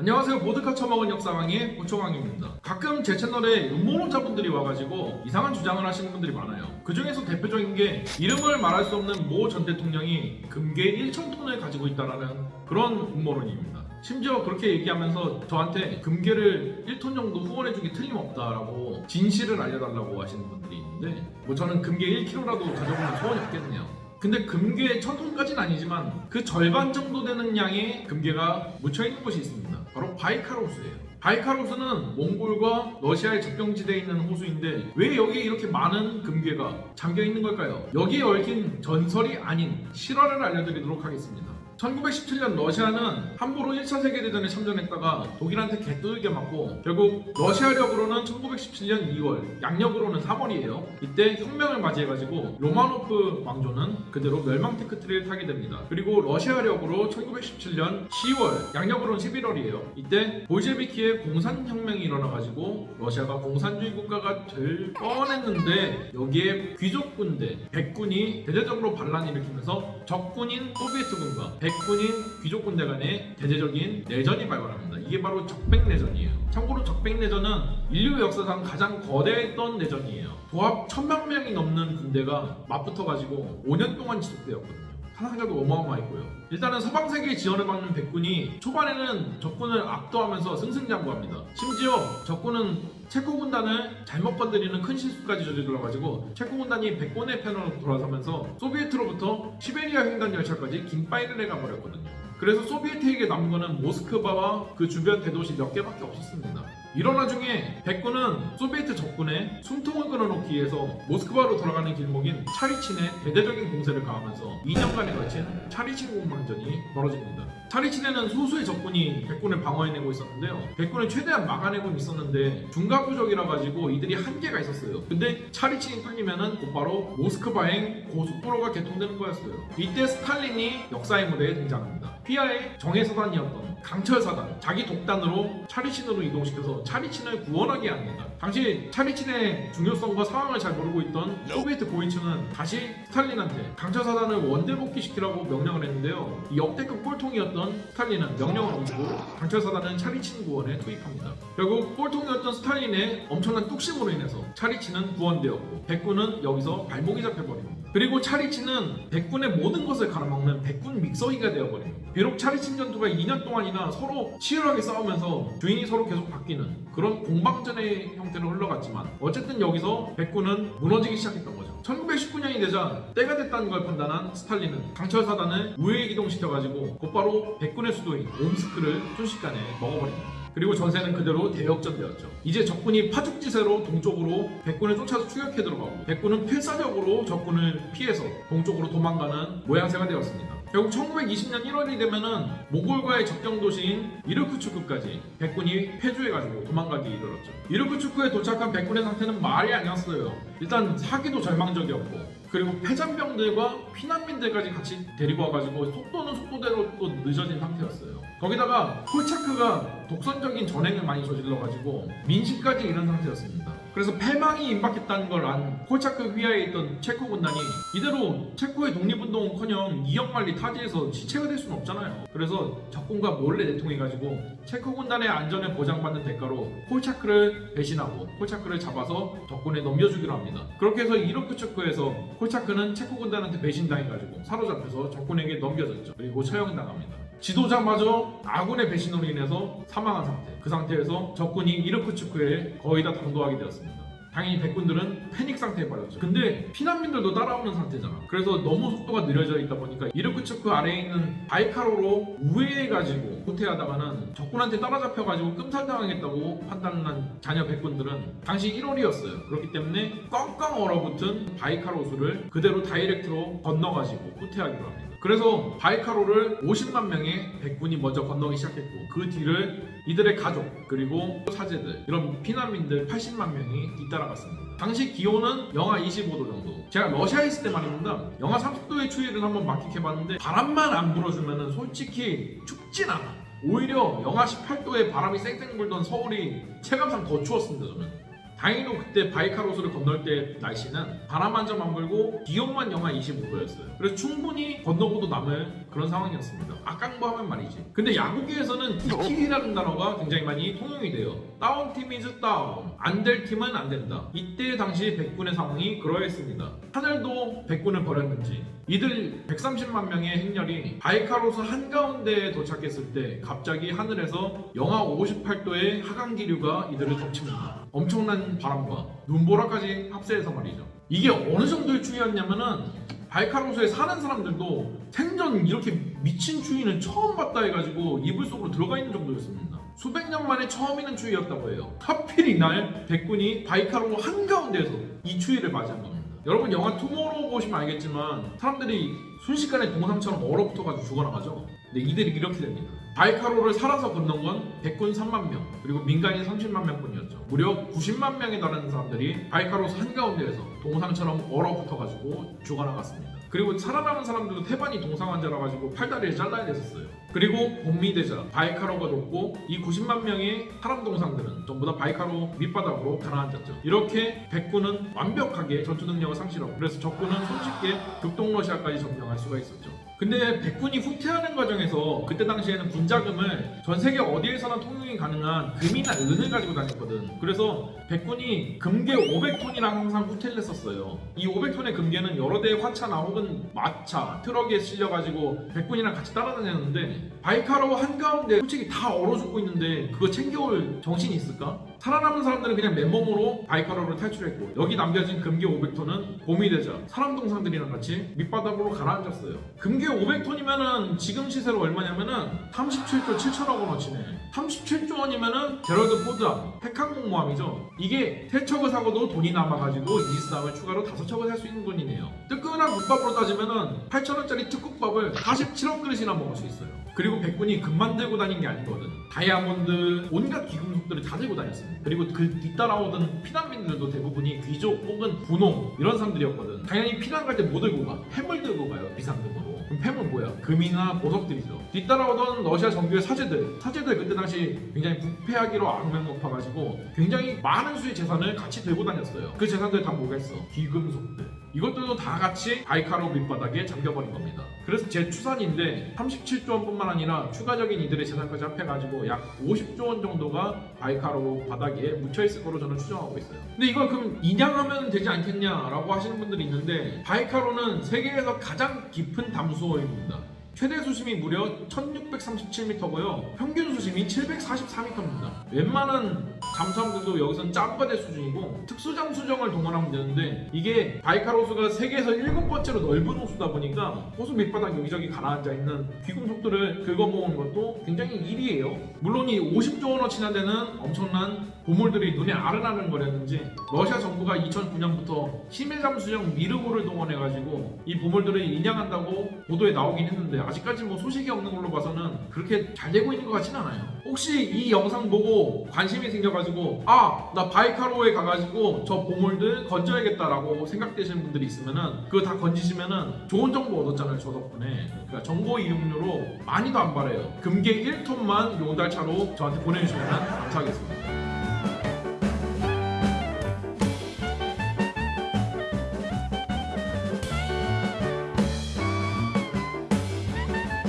안녕하세요. 보드카 처먹은 역사강의 고초강입니다. 가끔 제 채널에 음모론자분들이 와가지고 이상한 주장을 하시는 분들이 많아요. 그 중에서 대표적인 게 이름을 말할 수 없는 모 전 대통령이 금괴 1천톤을 가지고 있다라는 그런 음모론입니다. 심지어 그렇게 얘기하면서 저한테 금괴를 1톤 정도 후원해주기 틀림없다라고 진실을 알려달라고 하시는 분들이 있는데 뭐 저는 금괴 1kg라도 가져보면 소원이 없겠네요 근데 금괴 1000톤까지는 아니지만 그 절반 정도 되는 양의 금괴가 묻혀있는 곳이 있습니다. 바로 바이카로스예요 바이카로스는 몽골과 러시아의 접경지대에 있는 호수인데 왜 여기에 이렇게 많은 금괴가 잠겨있는 걸까요? 여기에 얽힌 전설이 아닌 실화를 알려드리도록 하겠습니다 1917년 러시아는 함부로 1차 세계대전에 참전했다가 독일한테 개뚜들겨 맞고 결국 러시아력으로는 1917년 2월, 양력으로는 3월이에요. 이때 혁명을 맞이해가지고 로마노프 왕조는 그대로 멸망 tech tree를 타게 됩니다. 그리고 러시아력으로 1917년 10월, 양력으로는 11월이에요. 이때 볼셰비키의 공산혁명이 일어나가지고 러시아가 공산주의 국가가 될 뻔했는데 여기에 귀족군대, 백군이 대대적으로 반란을 일으키면서 적군인 소비에트군과 백군인 귀족군대 간의 대대적인 내전이 발발합니다. 이게 바로 적백내전이에요. 참고로 적백내전은 인류 역사상 가장 거대했던 내전이에요. 도합 천만 명이 넘는 군대가 맞붙어가지고 5년 동안 지속되었거든요. 사상자도 어마어마했고요. 일단은 서방 세계의 지원을 받는 백군이 초반에는 적군을 압도하면서 승승장구합니다. 심지어 적군은 체코 군단을 잘못 건드리는 큰 실수까지 저질러가지고 체코 군단이 백군의 편으로 돌아서면서 소비에트로부터 시베리아 횡단 열차까지 긴 파이를 해가 버렸거든요. 그래서 소비에트에게 남은 거는 모스크바와 그 주변 대도시 몇 개밖에 없었습니다. 이런 와중에 백군은 소비에트 적군의 숨통을 끊어놓기 위해서 모스크바로 돌아가는 길목인 차리친에 대대적인 공세를 가하면서 2년간에 걸친 차리친 공방전이 벌어집니다. 차리친에는 소수의 적군이 백군을 방어해내고 있었는데요. 백군을 최대한 막아내고 있었는데 중과부적이라 가지고 이들이 한계가 있었어요. 근데 차리친이 뚫리면은 곧바로 모스크바행 고속도로가 개통되는 거였어요. 이때 스탈린이 역사의 무대에 등장합니다. 피아의 정예사단이었던 강철사단 자기 독단으로 차리친으로 이동시켜서 차리친을 구원하게 합니다. 당시 차리친의 중요성과 상황을 잘 모르고 있던 소비에트 고위층은 다시 스탈린한테 강철사단을 원대복귀시키라고 명령을 했는데요. 이 역대급 꼴통이었던 스탈린은 명령을 어기고 강철사단은 차리친 구원에 투입합니다. 결국 꼴통이었던 스탈린의 엄청난 뚝심으로 인해서 차리친은 구원되었고 백군은 여기서 발목이 잡혀버립니다. 그리고 차리친은 백군의 모든 것을 갈아먹는 백군 믹서기가 되어버립니다. 비록 차리친 전투가 2년 동안이나 서로 치열하게 싸우면서 주인이 서로 계속 바뀌는 그런 공방전의 형태로 흘러갔지만 어쨌든 여기서 백군은 무너지기 시작했던 거죠. 1919년이 되자 때가 됐다는 걸 판단한 스탈린은 강철사단을 우회에 이동시켜가지고 곧바로 백군의 수도인 옴스크를 순식간에 먹어버립니다. 그리고 전세는 그대로 대역전되었죠. 이제 적군이 파죽지세로 동쪽으로 백군을 쫓아서 추격해 들어가고 백군은 필사적으로 적군을 피해서 동쪽으로 도망가는 모양새가 되었습니다. 결국 1920년 1월이 되면은 몽골과의 접경 도시인 이르크추크까지 백군이 패주해가지고 도망가기 이르렀죠. 이르크추크에 도착한 백군의 상태는 말이 아니었어요. 일단 사기도 절망적이었고 그리고 패잔병들과 피난민들까지 같이 데리고 와가지고 속도는 속도대로 또 늦어진 상태였어요. 거기다가 콜차크가 독선적인 전행을 많이 저질러가지고 민심까지 이런 상태였습니다. 그래서 패망이 임박했다는 걸 안 콜차크 휘하에 있던 체코 군단이 이대로 체코의 독립운동은커녕 2억 만리 타지에서 시체가 될 수는 없잖아요. 그래서 적군과 몰래 내통해가지고 체코 군단의 안전을 보장받는 대가로 콜차크를 배신하고 콜차크를 잡아서 적군에 넘겨주기로 합니다. 그렇게 해서 이로크 체코에서 콜차크는 체코 군단한테 배신당해가지고 사로잡혀서 적군에게 넘겨졌죠. 그리고 처형당합니다. 지도자마저 아군의 배신으로 인해서 사망한 상태. 그 상태에서 적군이 이르크츠크에 거의 다 당도하게 되었습니다. 당연히 백군들은 패닉 상태에 빠졌죠. 근데 피난민들도 따라오는 상태잖아. 그래서 너무 속도가 느려져 있다 보니까 이르쿠츠크 아래에 있는 바이칼호로 우회해가지고 후퇴하다가는 적군한테 따라잡혀가지고 끔살당하겠다고 판단한 잔여 백군들은 당시 1월이었어요. 그렇기 때문에 꽝꽝 얼어붙은 바이칼 호수를 그대로 direct로 건너가지고 후퇴하기로 합니다. 그래서 바이칼호를 50만 명의 백군이 먼저 건너기 시작했고 그 뒤를 이들의 가족 그리고 사제들 이런 피난민들 80만 명이 뒤따라갔습니다. 당시 기온은 영하 25도 정도. 제가 러시아에 있을 때 말입니다. 영하 30도의 추위를 한번 만끽해봤는데 바람만 안 불어주면 솔직히 춥진 않아. 오히려 영하 18도에 바람이 쌩쌩 불던 서울이 체감상 더 추웠습니다 저는. 다행히도 그때 바이칼 호수를 건널 때 날씨는 바람 한 점 안 불고 기온만 영하 25도였어요. 그래서 충분히 건너고도 남을 그런 상황이었습니다. 악깡버하면 말이지. 근데 야구계에서는 DTD라는 단어가 굉장히 많이 통용이 돼요. Down team is down. 안 될 팀은 안 된다. 이때 당시 백군의 상황이 그러했습니다. 하늘도 백군을 버렸는지 이들 130만 명의 행렬이 바이칼 호수 한가운데에 도착했을 때 갑자기 하늘에서 영하 58도의 하강 기류가 이들을 덮칩니다. 엄청난 바람과 눈보라까지 합세해서 말이죠. 이게 어느 정도의 추위였냐면은 바이칼 호수에 사는 사람들도 생전 이렇게 미친 추위는 처음 봤다 해가지고 이불 속으로 들어가 있는 정도였습니다. 수백 년 만에 처음 있는 추위였다고 해요. 하필 이날 백군이 바이칼호 한가운데에서 이 추위를 맞이한 겁니다. 여러분 영화 투모로우 보시면 알겠지만 사람들이 순식간에 동상처럼 얼어붙어가지고 죽어나가죠. 근데 이들이 이렇게 됩니다. 바이칼호를 살아서 건넌 건 백군 3만 명 그리고 민간인 30만 명뿐이었죠. 무려 90만 명에 달하는 사람들이 바이칼 호수 한가운데에서 동상처럼 얼어붙어가지고 죽어나갔습니다. 그리고 살아남은 사람들도 태반이 동상 환자라 가지고 팔다리를 잘라야 됐었어요. 그리고 봄이 되자 바이칼호가 녹고 이 90만 명의 사람 동상들은 전부 다 바이칼호 밑바닥으로 가라앉았죠. 이렇게 백군은 완벽하게 전투 능력을 상실하고 그래서 적군은 손쉽게 극동 러시아까지 점령할 수가 있었죠. 근데 백군이 후퇴하는 과정에서 그때 당시에는 군자금을 전 세계 어디에서나 통용이 가능한 금이나 은을 가지고 다녔거든. 그래서 백군이 금괴 500톤이랑 항상 후퇴를 했었어요. 이 500톤의 금괴는 여러 대의 화차나 혹은 마차, 트럭에 실려가지고 백군이랑 같이 따라다녔는데 바이칼호 한가운데 솔직히 다 얼어 죽고 있는데 그거 챙겨올 정신이 있을까? 살아남은 사람들은 그냥 맨몸으로 바이칼호를 탈출했고 여기 남겨진 금괴 500톤은 봄이 되자 사람 동상들이랑 같이 밑바닥으로 가라앉았어요. 금괴 500톤이면은 지금 시세로 얼마냐면은 37조 7천억 원어치네. 37조 원이면은 제럴드 포드함, 핵항공모함이죠. 이게 세 척을 사고도 돈이 남아가지고 이지스함을 추가로 다섯 척을 살 수 있는 돈이네요. 뜨끈한 국밥으로 따지면은 8천원짜리 특국밥을 47억 그릇이나 먹을 수 있어요. 그리고 백군이 금만 들고 다닌 게 아니거든. 다이아몬드, 온갖 귀금속들을 다 들고 다녔습니다. 그리고 그 뒤따라오던 피난민들도 대부분이 귀족 혹은 부농 이런 사람들이었거든. 당연히 피난 갈 때 뭐 들고 가? 햄을 들고 가요. 비상금으로. 그럼 햄은 뭐야? 금이나 보석들이죠. 뒤따라오던 러시아 정교회 사제들, 사제들 그때 당시 굉장히 부패하기로 악명 높아가지고 굉장히 많은 수의 재산을 같이 들고 다녔어요. 그 재산들 다 뭐겠어? 귀금속들. 이것들도 다 같이 바이칼호 밑바닥에 잠겨버린 겁니다. 그래서 제 추산인데 37조 원뿐만 아니라 추가적인 이들의 재산까지 합해가지고 약 50조 원 정도가 바이칼호 바닥에 묻혀있을 거로 저는 추정하고 있어요. 근데 이걸 그럼 인양하면 되지 않겠냐라고 하시는 분들이 있는데 바이칼호는 세계에서 가장 깊은 담수호입니다. 최대 수심이 무려 1637m고요. 평균 수심이 744m입니다. 웬만한 잠수함들도 여기선 짬바대 수준이고 특수 잠수정을 동원하면 되는데 이게 바이칼 호수가 세계에서 일곱 번째로 넓은 호수다 보니까 호수 밑바닥 여기저기 가라앉아 있는 귀금속들을 긁어모은 것도 굉장히 일이에요. 물론 이 50조 원어치 나 되는 엄청난 보물들이 눈에 아른아른 거렸는지 러시아 정부가 2009년부터 시밀잠 수정 미르고를 동원해가지고 이 보물들을 인양한다고 보도에 나오긴 했는데 아직까지 뭐 소식이 없는 걸로 봐서는 그렇게 잘 되고 있는 것 같진 않아요. 혹시 이 영상 보고 관심이 생겨가지고 아 나 바이카로에 가가지고 저 보물들 건져야겠다라고 생각되시는 분들이 있으면은 그거 다 건지시면은 좋은 정보 얻었잖아요 저 덕분에. 그러니까 정보 이용료로 많이도 안 바래요. 금괴 1톤만 용달차로 저한테 보내주시면 감사하겠습니다